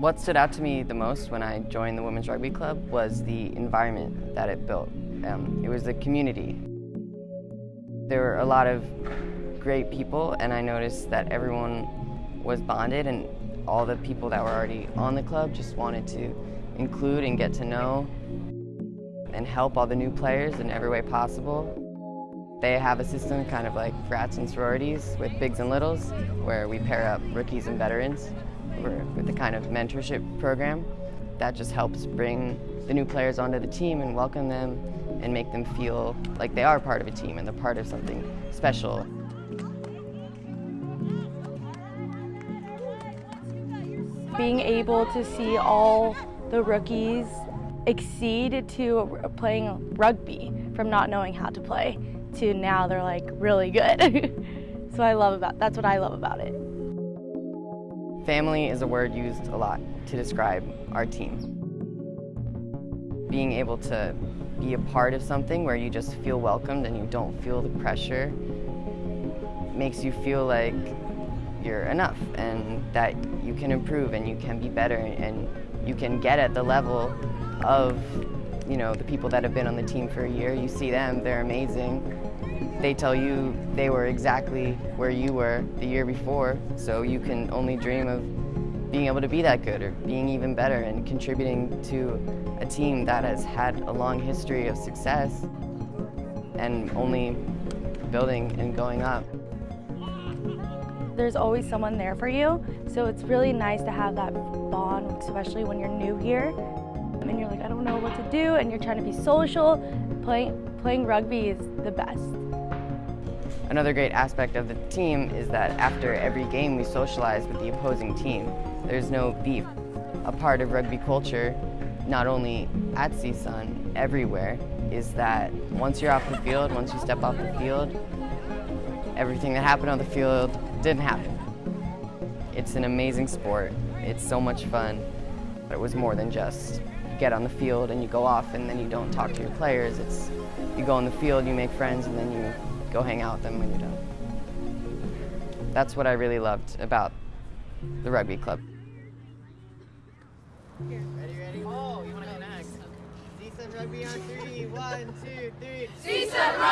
What stood out to me the most when I joined the Women's Rugby Club was the environment that it built. Um, it was the community. There were a lot of great people and I noticed that everyone was bonded and all the people that were already on the club just wanted to include and get to know and help all the new players in every way possible. They have a system kind of like frats and sororities with bigs and littles where we pair up rookies and veterans with the kind of mentorship program that just helps bring the new players onto the team and welcome them and make them feel like they are part of a team and they're part of something special. Being able to see all the rookies exceed to playing rugby from not knowing how to play to now they're like really good. so I love about that's what I love about it. Family is a word used a lot to describe our team. Being able to be a part of something where you just feel welcomed and you don't feel the pressure makes you feel like you're enough and that you can improve and you can be better and you can get at the level of you know the people that have been on the team for a year you see them they're amazing they tell you they were exactly where you were the year before so you can only dream of being able to be that good or being even better and contributing to a team that has had a long history of success and only building and going up there's always someone there for you. So it's really nice to have that bond, especially when you're new here. And you're like, I don't know what to do, and you're trying to be social. Playing, playing rugby is the best. Another great aspect of the team is that after every game we socialize with the opposing team. There's no beef. A part of rugby culture, not only at CSUN, everywhere, is that once you're off the field, once you step off the field, everything that happened on the field didn't happen. It's an amazing sport. It's so much fun. But it was more than just get on the field and you go off and then you don't talk to your players. It's you go on the field, you make friends, and then you go hang out with them when you're done. That's what I really loved about the rugby club. Ready, ready? Oh, you want to connect? CSUN Rugby on three. One, two, three. CSUN Rugby!